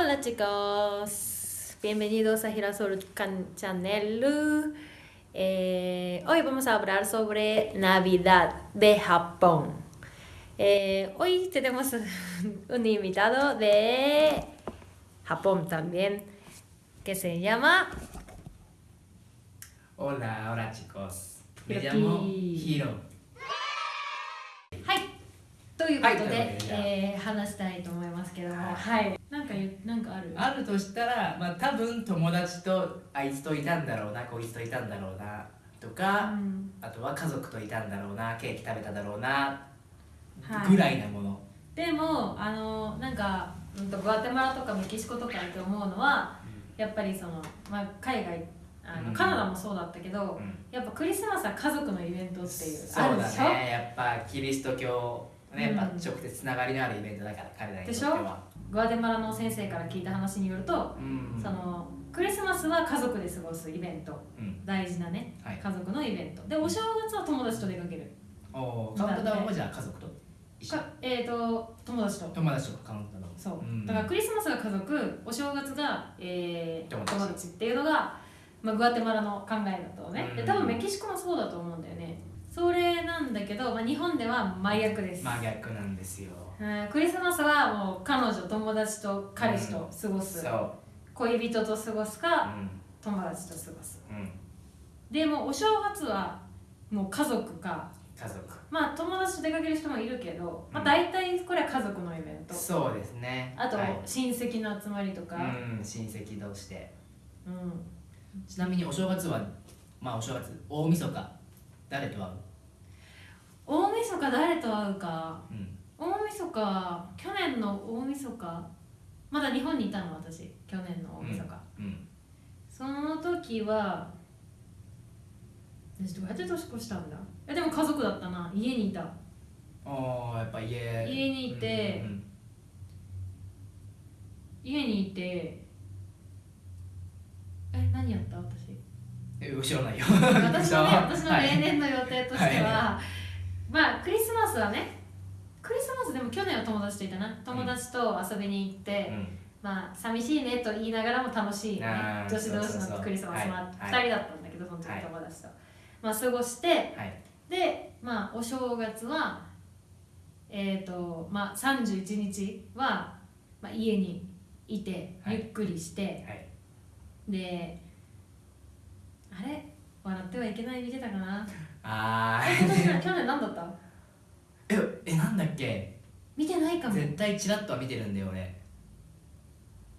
Hola chicos, bienvenidos a Girasol Channel. Eh, hoy vamos a hablar sobre Navidad de Japón. Eh, hoy tenemos un invitado de Japón también, que se llama Hola, hola chicos. Me Hiroki. llamo Hiro. はいということで、はいえー話したいと思いますけども、ははい、なんかなんかある？あるとしたら、まあ多分友達とあいつといたんだろうな、こいつといたんだろうなとか、うん。あとは家族といたんだろうな、ケーキ食べただろうな、はい。ぐらいなもの。でもあのなんか、うん、とグアテマラとかメキシコとかって思うのはやっぱりその、まあ、海外あの、うん。カナダもそうだったけど、うん。やっぱクリスマスは家族のイベントっていうそうだね、やっぱキリスト教、ね、うんやっぱ直接つながりのあるイベントだから、彼らにとってでしょ？は。グアテマラの先生から聞いた話によると、うん。そのクリスマスは家族で過ごすイベント。うん。大事なね、はい。家族のイベント。でお正月は友達と出かける。おーカウントダウンもじゃあ家族と一緒？かえっ、と友達と。友達とかカウントダウン。そう、ん。だからクリスマスが家族お正月が、えー友達っていうのが、まあ、グアテマラの考えだとね、でうん。多分メキシコもそうだと思うんだよねそれなんだけど、まあ、日本では真逆です、真逆なんですよ。うんクリスマスはもう彼女友達と彼氏と過ごす、そう。恋人と過ごすうかん。友達と過ごすうん。でもお正月はもう家族か家族。まあ友達と出かける人もいるけど、まあ、うん大体これは家族のイベント、そうですね。あとはい親戚の集まりとか、うん、親戚同士で。うんちなみにお正月は、まあお正月、大晦日、誰と会う？大晦日誰と会うか？うん。大晦日去年の大晦日。まだ日本にいたの私。去年の大晦日、うん。その時は私どうやって年越したんだ。えでも家族だったな。家にいた。おー、やっぱ家。家にいて。うん家にいて。え何やった？私。え、知らないよ。私のね私のはい。例年の予定としては、まあクリスマスはねクリスマスでも去年は友達といたな。友達と遊びに行って、うん。まあ寂しいねと言いながらも楽しいね。女子同士のクリスマスもあって2はい。人だったんだけどその時はい。友達と、まあ過ごしてはい。でまあお正月はえっ、とまあ31日は、まあ、家にいてはい。ゆっくりして、はい。であれ？笑ってはいけない見てたかな？あえ今年ー。去年何だった？え、え、なんだっけ？見てないかも。絶対チラッとは見てるんだよ、俺。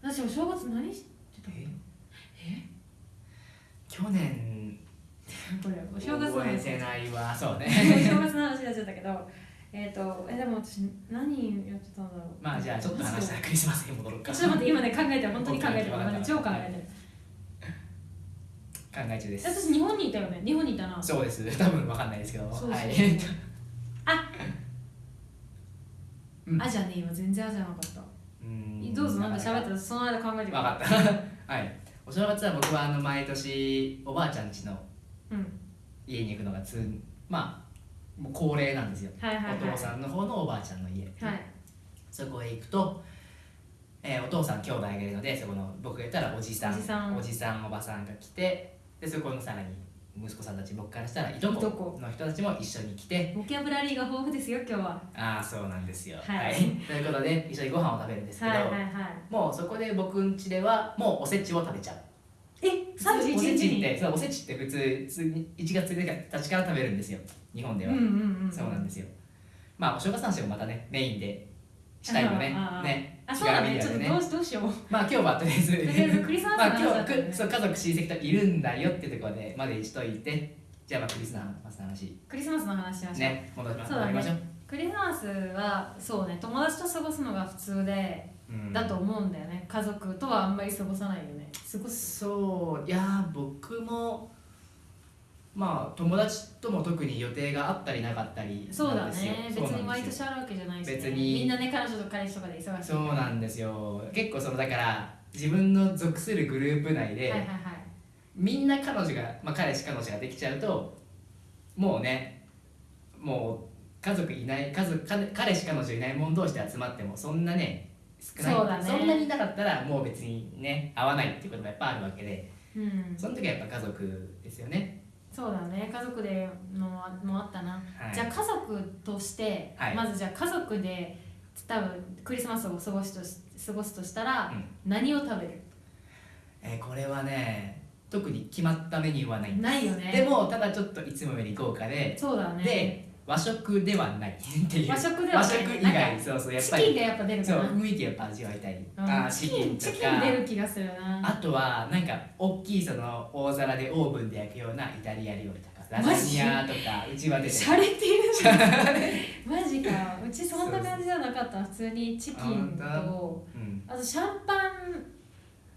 私お正月何してた？え？え？去年、これお正月の話。覚えてないわ。そうおね。正月の話になっちゃったけど。えっ、とえでも私何やってたんだろう？まあじゃあちょっと話したらクリスマスに戻ろうか。ちょっと待って今ね考えてる本当に考えてる超考えて。る考え中です。私日本にいたよね？日本にいたな。そうです。多分わかんないですけど。そうそう。はい。うん。あじゃねえ今全然あじゃなかった。うん。どうぞなんか喋ってた。その間考えて分かった。はい。お正月は僕はあの毎年おばあちゃん家のうん。家に行くのがつまあもう恒例なんですよ、はいはいはい。お父さんの方のおばあちゃんの家、はい。そこへ行くと、えーお父さん兄弟がいるのでそこの僕がいたらおじさん。おじさんおばさんが来てでそこのさらに息子さんたち僕からしたらいとここ。の人たちも一緒に来て。ボキャブラリーが豊富ですよ今日は。ああそうなんですよ。はい。ということで一緒にご飯を食べるんですけど、はいはいはい。もうそこで僕ん家ではもうおせちを食べちゃう。えおせ31ち日に？ってそうおせちって普通普通に1月1日から食べるんですよ。日本では、うんうんうんそうなんですよ。まあお正月の話もまたねメインでしたいよね。ね。あそうだね。ちょっとどうしどうしよう。まあ今日はとりあえず。とりあえずクリスマスのまあ今日くそう家族親戚といるんだよっていうところでまでしといて。じゃあまあクリスマスの話。クリスマスの話しましょう。ね。戻りましょう。クリスマスはそうね友達と過ごすのが普通で、うん。だと思うんだよね。家族とはあんまり過ごさないよね。過ごすそう。いやー僕もまあ友達とも特に予定があったりなかったりそうだなんですよ。ね別に毎年あるわけじゃないし、ね、別に。みんなね彼女と彼氏とかで忙しいそうなんですよ。結構そのだから自分の属するグループ内で、はいはいはい。みんな彼女が、まあ、彼氏彼女ができちゃうともうねもう家族いない家族彼彼氏彼女いない者同士で集まってもそんなね少ない。そうだね。そんなになかったらもう別にね合わないっていうこともやっぱあるわけで。うん。その時はやっぱ家族ですよね、そうだね。家族でのもあったな、はい、じゃあ家族として、はい。まずじゃあ家族で多分クリスマスを過ごすとし過ごすとしたら、うん。何を食べる？えーこれはね特に決まったメニューはないんです。ないよね。でもただちょっといつもより豪華でそうだね。で和食ではない。っていう。和食ではない。和食以外。かそうそうやっぱり。チキンがやっぱ出るかそうな雰囲気やっぱ味わいたい、うん。あーチキンチキン出る気がするな。あとはなんか大きいその大皿でオーブンで焼くようなイタリア料理とかラザニアとかうちは出てしゃれてる。マジかうちそんな感じじゃなかった普通にチキンあとうん、あとシャンパン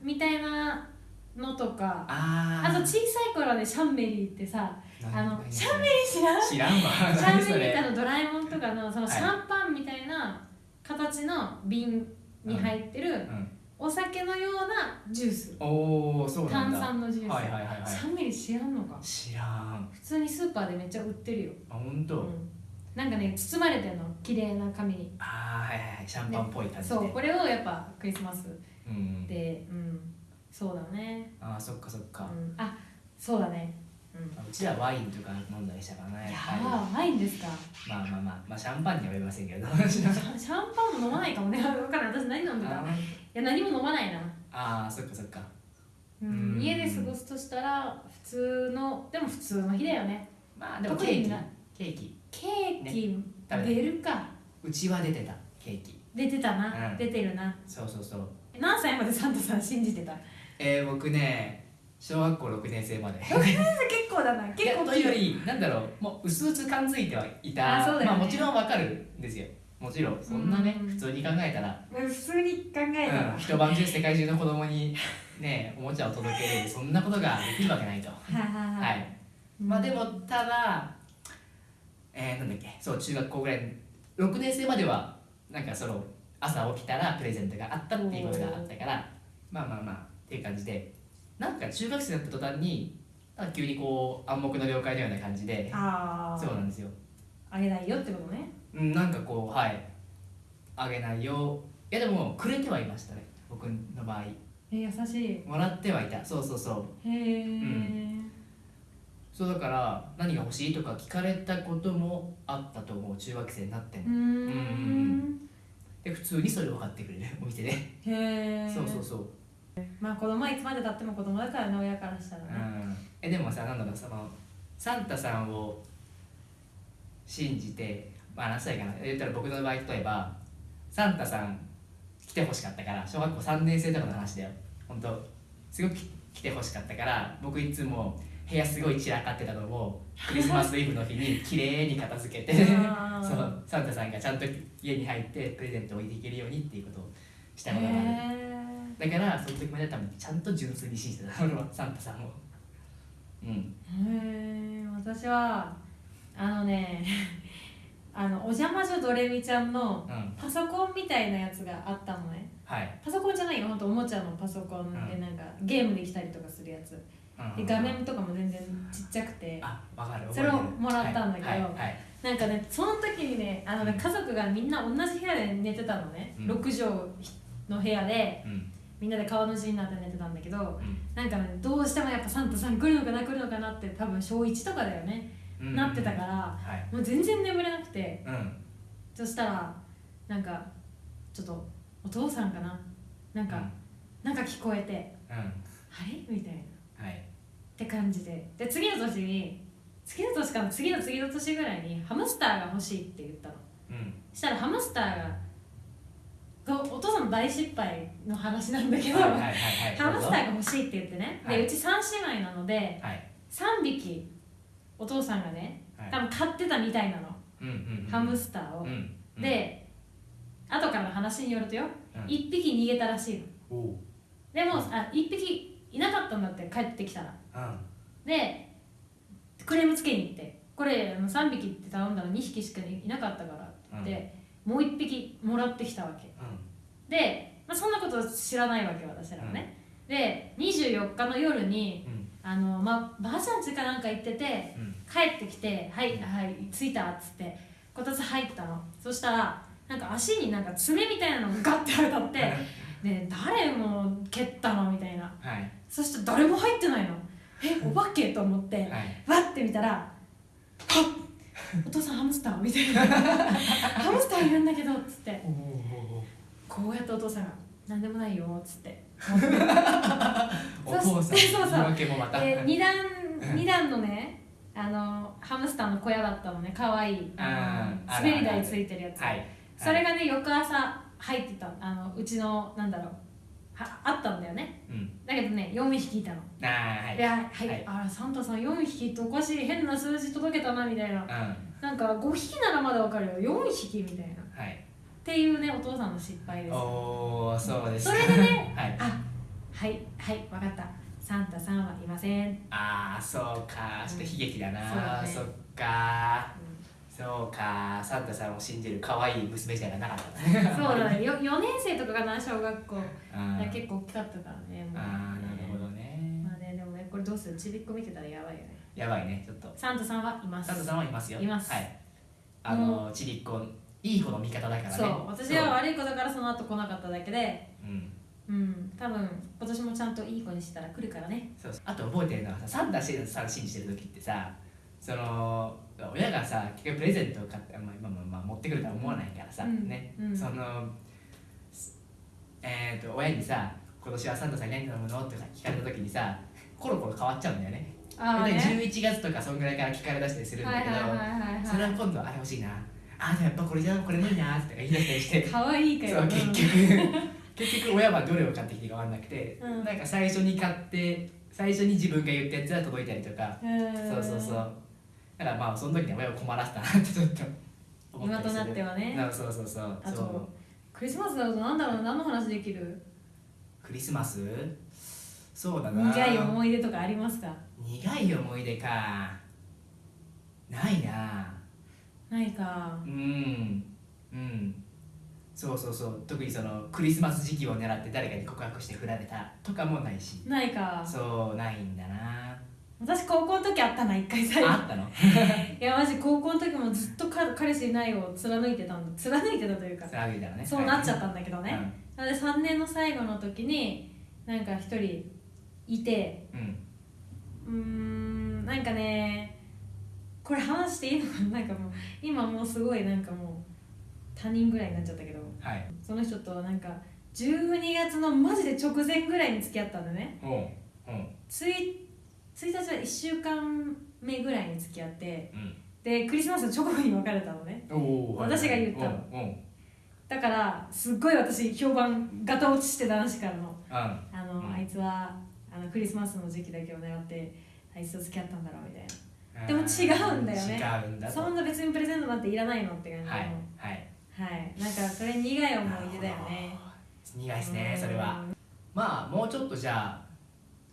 みたいなのとか。あと小さい頃ねシャンメリーってさ何あの何シャンメリー知らん？知らんわ。シャンメリーってのドラえもんとかのそのはい。シャンパンみたいな形の瓶に入ってるうん、お酒のようなジュース。おおそうなん炭だ酸のジュース、はいはいはいはい。シャンメリー知らんのか？知らん。普通にスーパーでめっちゃ売ってるよ、あ本当、うん、なんかね包まれてんの。綺麗な紙に。ああはいはいはい。シャンパンっぽい感じで、そうこれをやっぱクリスマスうん、でうん。そうだね。ああそっかそっか、うん、あそうだねうちらワインとか飲んだりしたからね。いややっぱりーワインですか？まあまあまあまあシャンパンには言いませんけど。シャンパンも飲まないかもね。分からない。私何飲んでたいあや何も飲まないな、あーそっかそっか。うんうん。家で過ごすとしたら普通のでも普通の日だよね。まあでもケーキ。ケーキ。ケーキ食べ出るか。うちは出てた。ケーキ。出てたな、うん。出てるな。そうそうそう。え何歳までサンタさん信じてた？えー、僕ね小学校6年生まで。結構だな。結構というよりなんだろう。もう薄々感づいてはいた。あそうだよね。まあもちろんわかるんですよ。もちろん。そんなねうん。普通に考えたら、普通に考えたら、うん、一晩中世界中の子供にねおもちゃを届けれる。そんなことができるわけないと。はいまあでもただえー、なんだっけ。そう中学校ぐらい。6年生まではなんかその朝起きたらプレゼントがあったっていうことがあったから。まあまあまあっていう感じでなんか中学生になった途端になんか急にこう暗黙の了解のような感じでああそうなんですよ。あげないよってことね。うんなんかこうはい。あげないよ。いやでもくれてはいましたね。僕の場合。え優しもらってはいた。そうそうそう。いへえ、ん。そうだから何が欲しいとか聞かれたこともあったと思う。中学生になっても。うーん。で普通にそれを買ってくれる。お店で、へえそうそうそう、まあ子供はいつまでたっても子供だからね親からしたらうね、ん、えでもさなんだろうそのサンタさんを信じてまあ何歳かな。言ったら僕の場合例えばサンタさん来てほしかったから小学校3年生とかの話だよ。本当すごく来てほしかったから僕いつも部屋すごい散らかってたのをクリスマスイブの日に 綺麗に片付けてそうサンタさんがちゃんと家に入ってプレゼントを置いていけるようにっていうことをしたへことがある。えだからその時まで多分ちゃんと純粋に信じてた。俺はサンタさんを。うんへえ私はあのね あのお邪魔女ドレミちゃんのうん。パソコンみたいなやつがあったのね。はい、パソコンじゃないよほんとおもちゃのパソコンでうん。なんかゲームできたりとかするやつ。うんで画面とかも全然ちっちゃくて。あわかるそれをもらったんだけどはいはいはい。なんかねその時にねあのねうん。家族がみんな同じ部屋で寝てたのね、うん。6畳の部屋で。うんみんなで川の字になって寝てたんだけどうん。なんかねどうしてもやっぱサンタさん来るのかな来るのかなって多分小1とかだよね、うん。なってたからはい。もう全然眠れなくて。うん。そしたらなんかちょっとお父さんかな。なんか、なんか聞こえてうん。あれ？みたいな。はい。って感じで。で次の年に次の年かな次の次の年ぐらいにハムスターが欲しいって言ったの。うん。そしたらハムスターががお父さんの大失敗の話なんだけど、はいはいはいはい。ハムスターがが欲しいって言ってね、はい。でうち3姉妹なのではい。3匹お父さんがねはい。多分飼ってたみたいなの、うんうんうん。ハムスターを、うんうん。で後からの話によるとよ、うん。1匹逃げたらしいの。でもあ1匹いなかったんだって帰ってきたら。うん。でクレームつけに行ってこれあの3匹って頼んだら2匹しかいなかったからって言って、もう1匹もらってきたわけ。で、まあ、そんなこと知らないわけ私らはね、で24日の夜にうん。あの、まあ、ばあちゃん家かなんか行っててうん。帰ってきて「はいはい着いた」っつってこたつ入ったの。そしたらなんか足になんか爪みたいなのがガッて当たってで誰も蹴ったの？みたいな。はい。そしたら誰も入ってないの。えお化け？と思ってはい。わって見たらはっ お父さんハムスターみたいな。ハムスターいるんだけどっつって。こうやってお父さんが「何でもないよ」っつって。お父さんそうそう。言い訳もまた。で2段二段のねあのハムスターの小屋だったのね。可愛いあのあー滑り台ついてるやつ、はい。それがね翌朝入ってた。あのうちのなんだろうはあったんだよね。うん。だけどね4匹いたの、あーはい。ではい、はい。あらサンタさん4匹っておかしい。変な数字届けたなみたいな。うん。はなんか5匹ならまだわかるよ。4匹みたいな。っい。ていうねお父さんの失敗です。おおそうですそれでね はい。あはいはいわかった。サンタさんはいません、ああそうか。ちょっと悲劇だな、そうだね。そっかそうかサンタさんを信じる可愛い娘じゃなかったね。そうだね。よ4年生とかかな小学校。結構大きかったからねあーなるほどね。まあねでもねこれどうする？ちびっこ見てたらやばいよね。やばいね。ちょっと。サンタさんはいます。サンタさんはいますよ。います。はい。あのちびっこいい子の味方だからね。そう。私は悪い子だからその後来なかっただけでうん。うん。多分今年もちゃんといい子にしたら来るからね。そうそう。あと覚えてるのはさサンタさん信じてる時ってさその親がさ結局プレゼントを買って、まあ、まあまあまあ持ってくるとは思わないからさ、うんね、うん。そのえっ、と親にさ「今年はサンタさんに何頼むの?」ってさ聞かれた時にさコロコロ変わっちゃうんだよね。でああね。11月とかそんぐらいから聞かれ出したりするんだけど、それは今度あれ欲しいなあでもやっぱこれじゃこれもいいなって言い出したりして。可愛いかよそう結局。結局親はどれを買ってきてか分かんなくて、うん。なんか最初に買って最初に自分が言ったやつが届いたりとか、うん。そうそうそうだからまあその時には親を困らせたなってちょっと思った今となってはね。なそうそうそう。あとそう。クリスマスだとなんだろう何の話できる？クリスマス？そうだな。苦い思い出とかありますか？苦い思い出か。ないな。ないか。うん。うん。そうそうそう。特にそのクリスマス時期を狙って誰かに告白して振られたとかもないし。ないか。そうないんだな私高校の時あったな一回最後。あったの？いやマジ高校の時もずっとか彼氏いないを貫いてたんだ貫いてたというかそれ歩いたらね。そうなっちゃっったんだけどたね、なので3年の最後の時になんか一人いてうん、うーんなんかねこれ話していいのかな？なんかもう今もうすごいなんかもう他人ぐらいになっちゃったけど。はい。その人となんか12月のマジで直前ぐらいに付き合ったんだねうんうんつい1日は1週間目ぐらいに付き合ってうん。でクリスマスの直後に別れたのね。私が言ったの。だからすっごい私評判ガタ落ちして男子からのあの、うん。あいつはあのクリスマスの時期だけを狙ってあいつと付き合ったんだろうみたいうんでも違うんだよね。違うんだと。なそんな別にプレゼントなんていらないのって感じで、はいもはい。はい。なんかそれ苦い思い出だよね。苦いですねそれは。うんまあもうちょっとじゃあ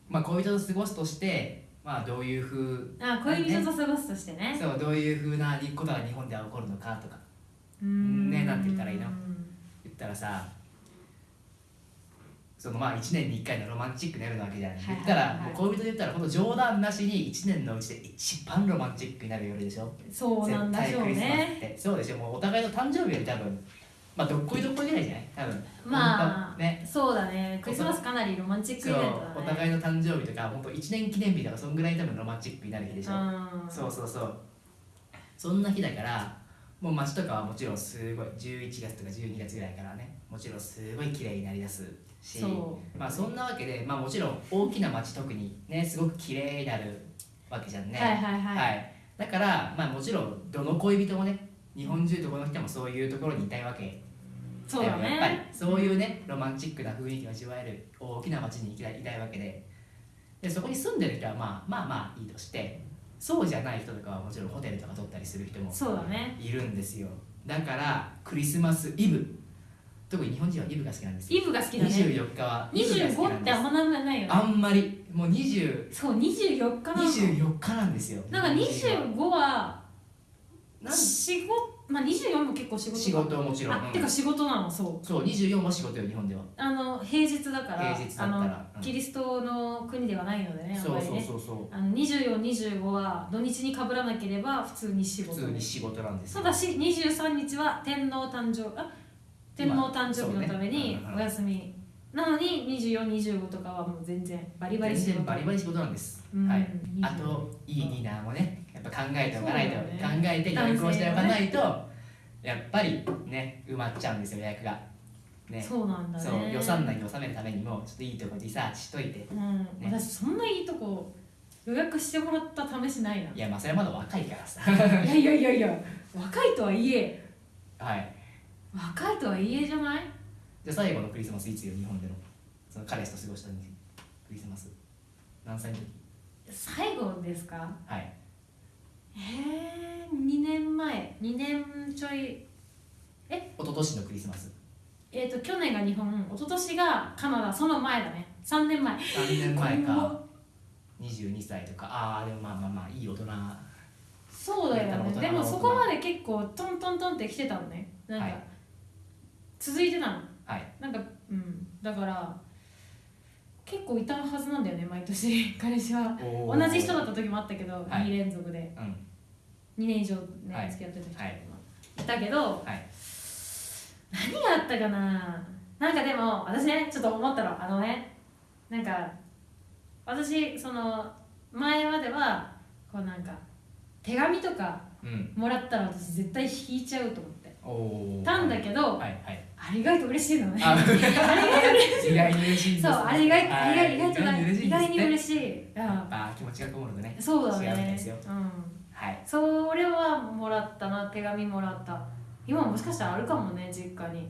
まあ恋人と過ごすとしてまあどういうふうあ恋人と過ごすとしてね。そうどういうふうなことが日本では起こるのかとか。ねなんて言ったらいいの？言ったらさそのまあ1年に1回のロマンチックになるわけじゃない、はいはい。言ったら恋人で言ったらほんと冗談なしに1年のうちで一番ロマンチックになる夜でしょ？そうなんだしょうね。てそうでしょ？もうお互いの誕生日より多分まあどっこいどっこいぐらいじゃない？多分。まあね。そうだね。クリスマスかなりロマンチックイベントだね。お互いの誕生日とか本当1年記念日とかそんぐらい多分ロマンチックになる日でしょ、うん。そうそうそう。そんな日だからもう街とかはもちろんすごい11月とか12月ぐらいからねもちろんすごい綺麗になりだすし。そまあそんなわけでまあもちろん大きな街特にねすごく綺麗になるわけじゃんね。はいはいはい。はい。だからまあもちろんどの恋人もね日本中どこの人もそういうところにいたいわけそうだやっぱりねそういうねロマンチックな雰囲気を味わえる大きな街に行きたいいたいわけで。でそこに住んでる人はまあまあまあいいとしてそうじゃない人とかはもちろんホテルとか取ったりする人もそうだね。いるんですよ。だからクリスマスイブ。特に日本人はイブが好きなんですよ。イブが好きだね。24日はイブが好き25なんですってあんまないよね。あんまりもう20そう24日なの。24日なんですよ。なんか25はなん仕事まあ24も結構仕事か仕事もちろん、うん。あてか仕事なのそう。そう24も仕事よ日本では。あの平日だから平日だったら。キリストの国ではないのでねそうそうそうそう。あの2425は土日にかぶらなければ普通に仕事。普通に仕事なんですよ。ただし23日は天皇誕生あ天皇誕生日のためにお休み、なのに2425とかはもう全然バリバリ仕全事然バリバリ仕事なんです、うん。はい。24あといいディナーもねやっぱ考えておかないと、そうだよ考ねえて予約をしておかないと、やっぱりね埋まっちゃうんですよ予約が。ね。そうなんだね。そう予算内に収めるためにもちょっといいとこリサーチしといて。うん、私そんないいとこ予約してもらった試しないな。いやまあそれはまだ若いからさ。いやいやいやいや若いとはいえ。はい。若いとはいえじゃない？じゃあ最後のクリスマスいつよ日本での？その彼氏と過ごしたクリスマス。何歳の時？最後ですか？はいえー、2年前。2年ちょい。一昨年のクリスマス。えっ、と去年が日本。一昨年がカナダ。その前だね。3年前。3年前怖か22歳とか。ああでもまあまあまあいい大人。はそうだよね。でもそこまで結構トントントンって来てたのね。なんか、はい。続いてたの。い。なんかうん。だから結構いたはずなんだよね毎年。彼氏は。お同じ人だった時もあったけど、はい。2連続で。うん2年以上ね、はい。付き合ってた人い。たけどはい。何があったかな？なんかでも私ねちょっと思ったの。あのねなんか私その前まではこうなんか手紙とかうん。もらったら私絶対引いちゃうと思って。たんだけど、はいはい。あれ意外と嬉しいのね。あ あれ意外と嬉しい。意外に嬉しいそうあれ意外意外意外と意外に嬉しい。やっぱ気持ちがこもるとね。そうだね。ですよ。うんはい。それはもらったな手紙もらった。今もしかしたらあるかもね実家に。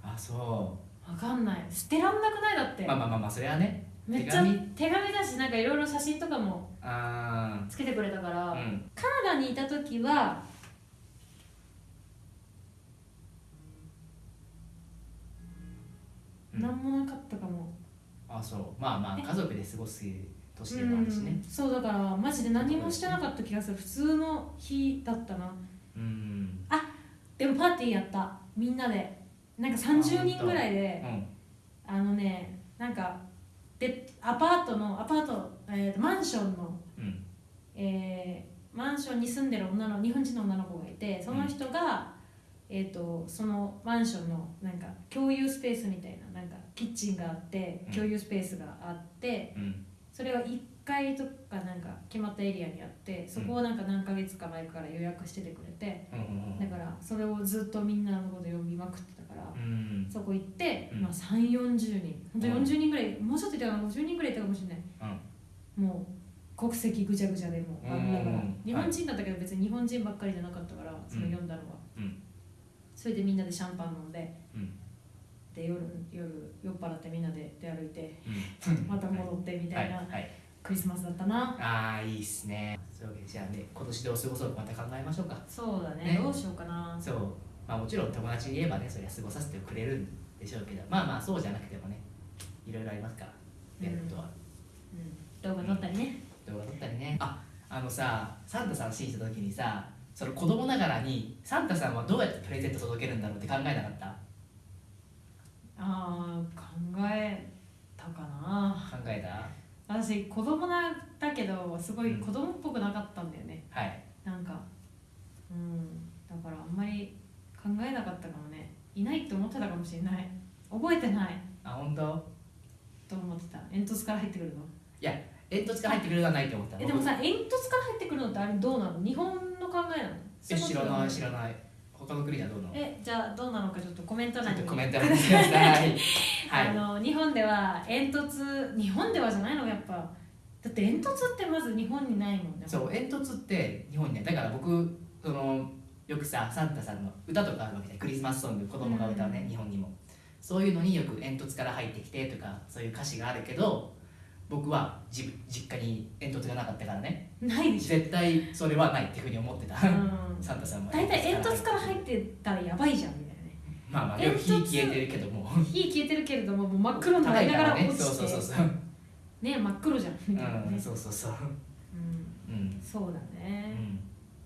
あそわかんない。捨てらんなくないだって。うまあまあまあまあそれはね。めっちゃ手紙。手紙だしなんかいろいろ写真とかもあつけてくれたから、ーうん。カナダにいた時はうん。何もなかったかも、あそう。まあまあえ？家族で過ごす年でうんもあるしね。そうだからマジで何もしてなかった気がする。普通の日だったな。うん。でもパーティーやった。みんなで。なんか30人ぐらいでうん。あのねなんかでアパートのアパート、えーとマンションの、うん。えーマンションに住んでる女の日本人の女の子がいてその人が、えー、とそのマンションのなんか共有スペースみたいななんかキッチンがあってうん。共有スペースがあって、うんそれは1階とかなんか決まったエリアにあってそこをなんか何ヶ月か前から予約しててくれてだからそれをずっとみんなのこと読みまくってたからう。ん。そこ行って、うん。まあ、3 4 0人。本当うん。40人ぐらい、もうちょっといたかな50人ぐらいいたかもしれない。うん。もう国籍ぐちゃぐちゃでもあうん。だから。はい日本人だったけど別に日本人ばっかりじゃなかったからその読んだのは、うん。それでみんなでシャンパン飲んでうんで夜夜酔っ払ってみんなで出歩いてうん。また戻ってみたいなはいはいクリスマスだったな、ああいいっすね。そういうわけでじゃあね今年どう過ごそうかまた考えましょうか。そうだね。ね。どうしようかな。そう。まあもちろん友達に言えばねそりゃ過ごさせてくれるんでしょうけどまあまあそうじゃなくてもねいろいろありますからやることは、うん、動画撮ったりね、動画撮ったりね。ああのさサンタさん信じた時にさその子供ながらにサンタさんはどうやってプレゼント届けるんだろうって考えなかった？ああ考えたかな。考えた？私子供なだけどすごい子供っぽくなかったんだよね、はい。なんかうん。だからあんまり考えなかったかもね。いないって思ってたかもしれない。覚えてない。あ本当？と思ってた。煙突から入ってくるの。煙突から入ってくるのはないと思った。えでもさ煙突から入ってくるのってあれどうなの？日本の考えなの？え知らない知ららない他の国ではどうなの？えじゃあどうなのかちょっとコメント欄に。コメント欄にください。はい。あの日本では煙突日本ではじゃないのやっぱ。だって煙突ってまず日本にないもんね。そう煙突って日本にねだから僕そのよくさサンタさんの歌とかあるわけでクリスマスソング子供が歌うね、うん。日本にも。そういうのによく煙突から入ってきてとかそういう歌詞があるけど僕はじ実家に煙突がなかったからね。ないでし絶対それはないっていうふうに思ってた、ょ、うん、サンタさんは大体煙突からっ入ってたらやばいじゃんみたいなね。まあまあでも火消えてるけども。火消えてるけれどももう真っ黒になりながら落ちて。そうそうそうそうね真っ黒じゃんみたいなねうんそうそうそううんうんそうだうねん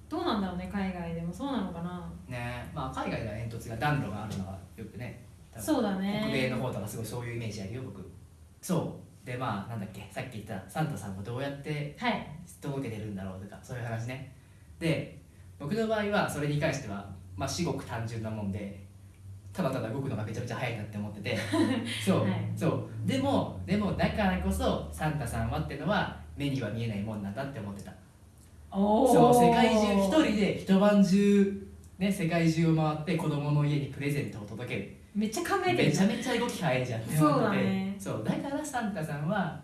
どうなんだろうね海外でもそうなのかなねまあ海外では煙突が暖炉があるのはよくねそうだね北米の方とかすごいそういうイメージあるよ僕そうでまあなんだっけさっき言ったサンタさんもどうやってはい。届けてるんだろうとかそういう話ね。で僕の場合はそれに関してはまあ至極単純なもんでただただ動くのがめちゃめちゃ早いなって思ってて。そう、はい。そう。でもでもだからこそサンタさんはってのは目には見えないもんなんだって思ってた。おそう世界中一人で一晩中ね世界中を回って子供の家にプレゼントを届けるめっちゃ考えてるめちゃめちゃ動き早いじゃん。って思っててそうだね。そうだからサンタさんは、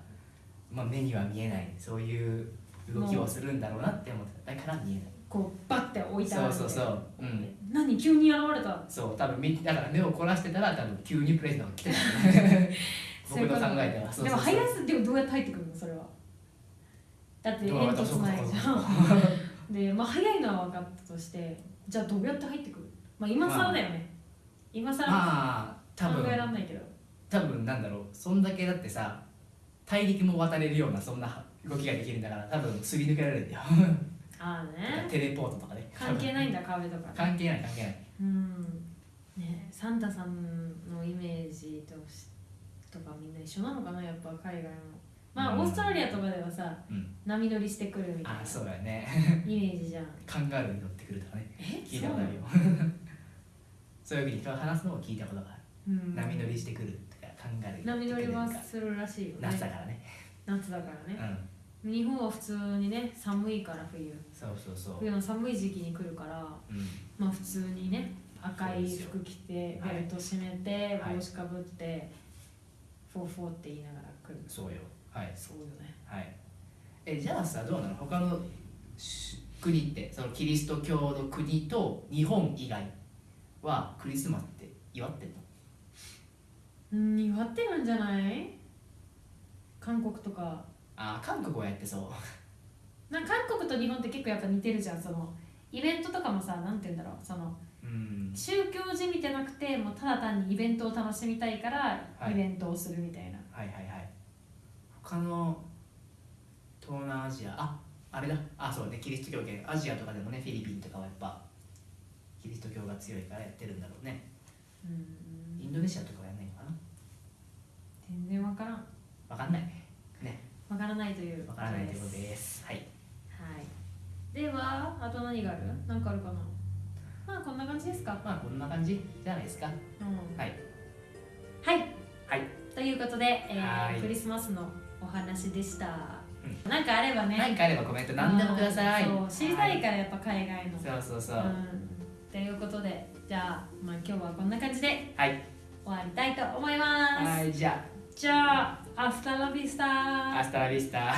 まあ、目には見えない。そういう動きをするんだろうなって思ってた。だから見えない。こうバッて置いてあるそうそうそう。うん。何急に現れたそう多分みだから目を凝らしてたら多分急にプレゼントが来てた。ね 僕の考えでは。そうでもそうそう入らずでもどうやって入ってくるの？それは。だって煙突ないじゃん。でまあ早いのは分かったとしてじゃあどうやって入ってくる？まあ今更だよね、今更まあ多考えら分んないけど。多分なんだろう。そんだけだってさ大陸も渡れるようなそんな動きができるんだから多分すり抜けられるんだよ。ああね。テレポートとかね。関係ないんだ壁とかね。関係ない関係ない。うん。ねサンタさんのイメージとしとかみんな一緒なのかな？やっぱ海外も。まあ、うん。オーストラリアとかではさうん。波乗りしてくるみたいなあそうだよね。イメージじゃん。カンガルーに乗ってくるとかね。え？聞いたことあるよそういうふうに人が話すのを聞いたことがある、うん。波乗りしてくるとかカンガルーに乗って波乗りはするらしいよね。夏だからね。夏だからね。うん。日本は普通にね寒いから冬。そうそうそう。冬の寒い時期に来るからうん。まあ普通にね赤い服着てはい。ベルト締めてはい。帽子かぶってフォーフォーって言いながら来る。そうよ。はい。そうよね。はい。えじゃあさどうなの？他のし国ってそのキリスト教の国と日本以外はクリスマスって祝ってうん祝ってるんじゃない？韓国とか。あ韓国はやってそう。な韓国と日本って結構やっぱ似てるじゃんそのイベントとかもさなんて言うんだろうそのうん。宗教じみてなくてもうただ単にイベントを楽しみたいからはい。イベントをするみたいな、はいはいはい。他の東南アジアああれだ。あそうねキリスト教圏。アジアとかでもねフィリピンとかはやっぱキリスト教が強いからやってるんだろうね。うん。インドネシアとかはやんないのかな？全然わからん。わかんない。ね。わからないという。わからないということでです。はい。はい。ではあと何がある？何かあるかな？まあこんな感じですか。まあこんな感じじゃないですか。うん。はい。はい。はい。ということで、えー、はい。クリスマスのお話でした、うなんかあればね。何かあればコメント何でもください。知りたいからやっぱ海外の、そうそうそう。うんということでじゃあ,、まあ今日はこんな感じではい。終わりたいと思います、はいじゃじゃあアフターラビスタあアスタラビスタ